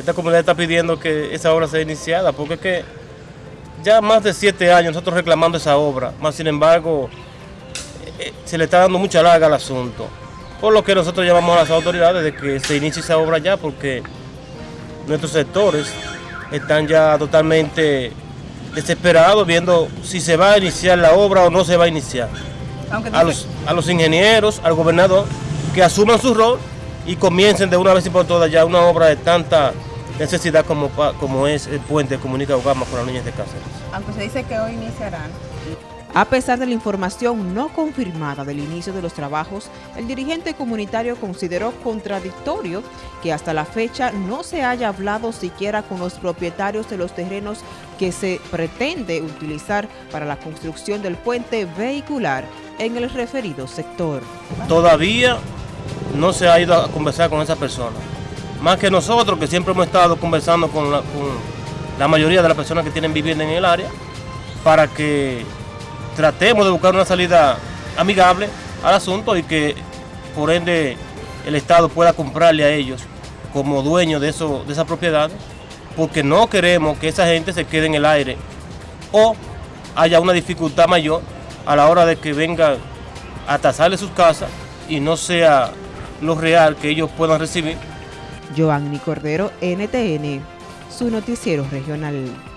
esta comunidad está pidiendo que esa obra sea iniciada, porque es que ya más de siete años nosotros reclamando esa obra, más sin embargo eh, se le está dando mucha larga al asunto. Por lo que nosotros llamamos a las autoridades de que se inicie esa obra ya, porque nuestros sectores están ya totalmente desesperados viendo si se va a iniciar la obra o no se va a iniciar. A los, a los ingenieros, al gobernador, que asuman su rol y comiencen de una vez y por todas ya una obra de tanta necesidad como, como es el puente de comunica Ugama con las niñas de Cáceres. Aunque se dice que hoy iniciarán. A pesar de la información no confirmada del inicio de los trabajos, el dirigente comunitario consideró contradictorio que hasta la fecha no se haya hablado siquiera con los propietarios de los terrenos que se pretende utilizar para la construcción del puente vehicular en el referido sector. Todavía no se ha ido a conversar con esa persona. Más que nosotros, que siempre hemos estado conversando con la, mayoría de las personas que tienen vivienda en el área, para que tratemos de buscar una salida amigable al asunto y que por ende el Estado pueda comprarle a ellos como dueño de, eso, de esas propiedades, porque no queremos que esa gente se quede en el aire o haya una dificultad mayor a la hora de que vengan a tasarle sus casas y no sea lo real que ellos puedan recibir. Joanny Cordero, NTN, su noticiero regional.